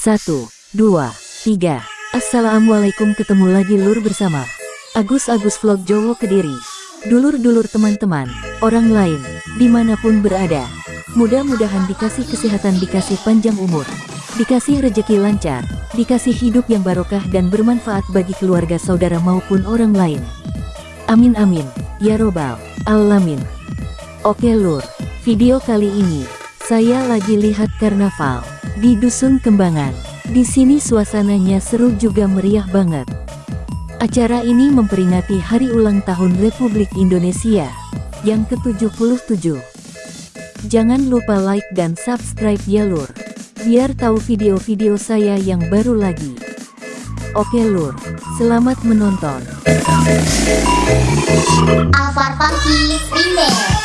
Satu, dua, tiga. Assalamualaikum ketemu lagi lur bersama Agus-Agus Vlog Jowo Kediri. Dulur-dulur teman-teman, orang lain, di mana pun berada. Mudah-mudahan dikasih kesehatan, dikasih panjang umur, dikasih rejeki lancar, dikasih hidup yang barokah dan bermanfaat bagi keluarga saudara maupun orang lain. Amin amin, ya robbal alamin. Oke lur, video kali ini, saya lagi lihat karnaval di Dusun Kembangan. Di sini suasananya seru juga meriah banget. Acara ini memperingati hari ulang tahun Republik Indonesia yang ke-77. Jangan lupa like dan subscribe ya lur, biar tahu video-video saya yang baru lagi. Oke lur, selamat menonton. Alvar Funky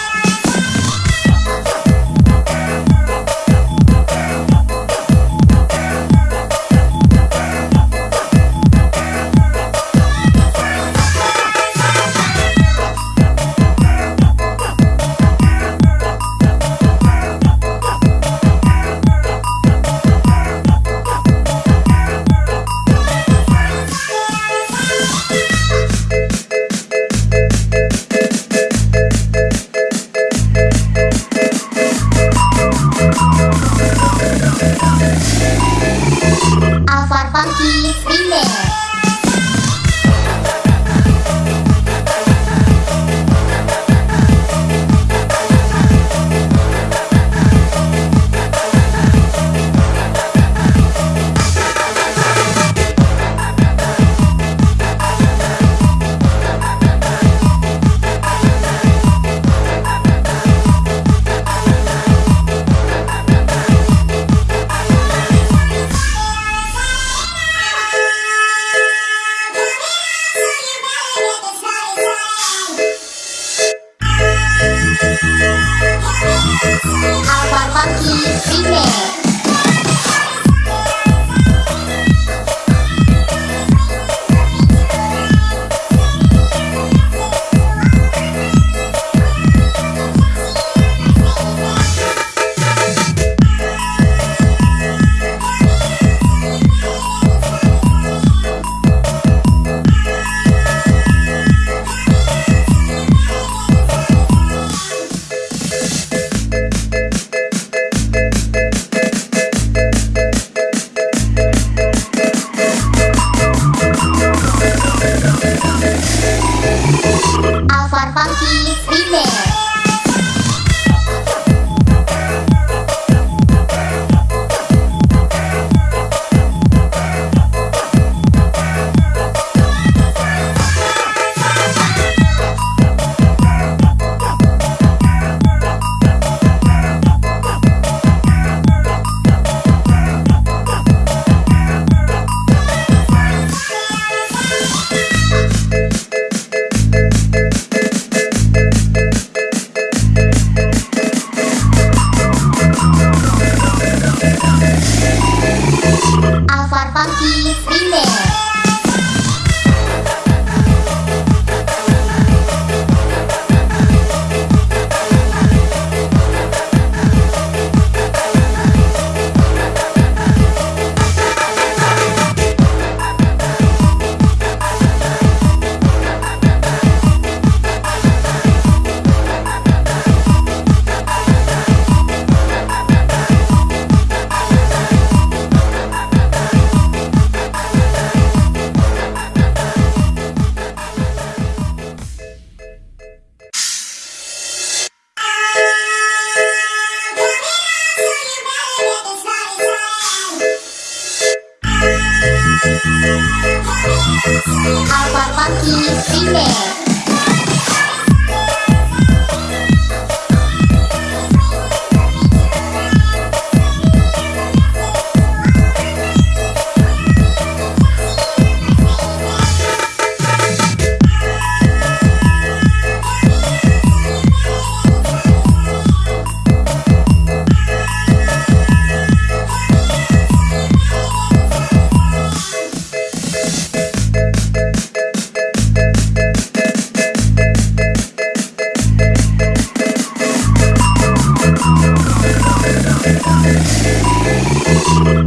Alvar Funky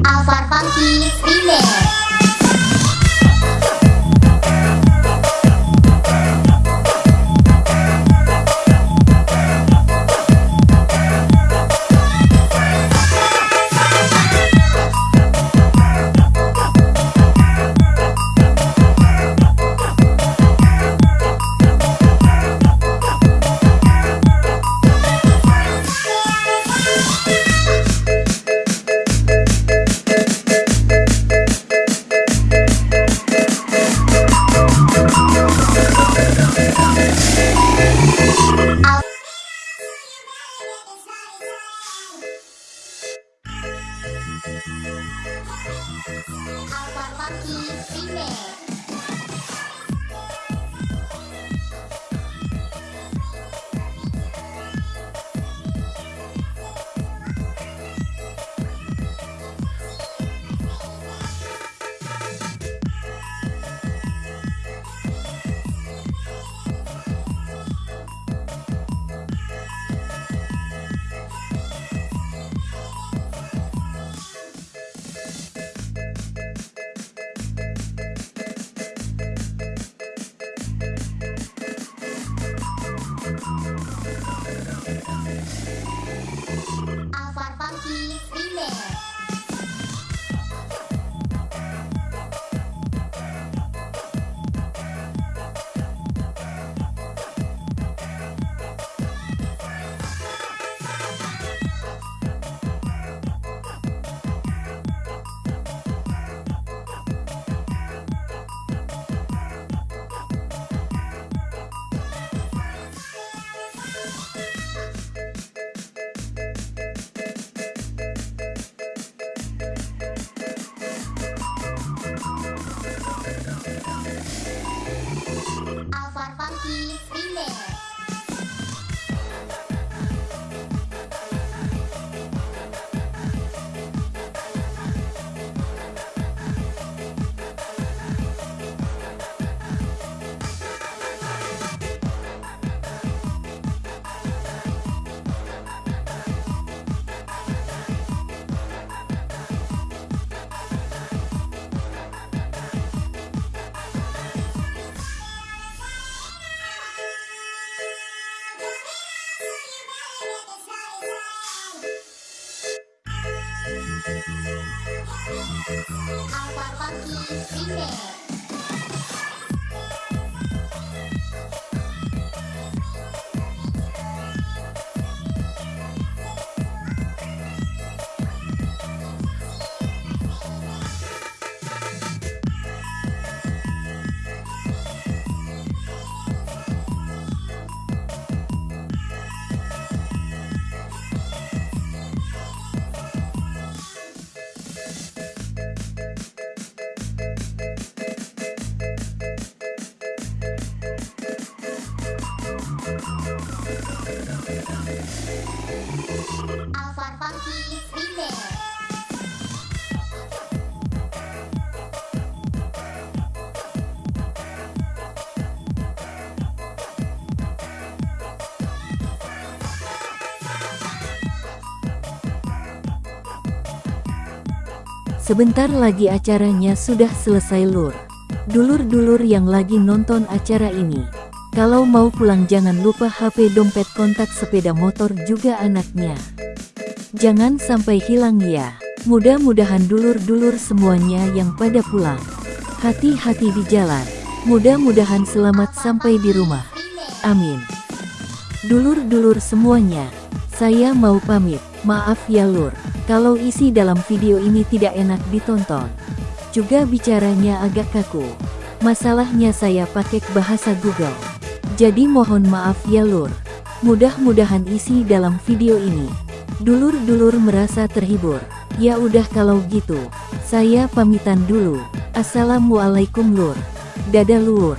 Alvar Funky Remix Alvar Funky Remix Sebentar lagi acaranya sudah selesai lur. Dulur-dulur yang lagi nonton acara ini. Kalau mau pulang jangan lupa HP dompet kontak sepeda motor juga anaknya. Jangan sampai hilang ya. Mudah-mudahan dulur-dulur semuanya yang pada pulang. Hati-hati di jalan. Mudah-mudahan selamat sampai di rumah. Amin. Dulur-dulur semuanya, saya mau pamit. Maaf ya lur, kalau isi dalam video ini tidak enak ditonton. Juga bicaranya agak kaku. Masalahnya saya pakai bahasa Google. Jadi mohon maaf ya lur. Mudah-mudahan isi dalam video ini. Dulur-dulur merasa terhibur. Ya udah kalau gitu, saya pamitan dulu. Assalamualaikum lur. Dadah lur.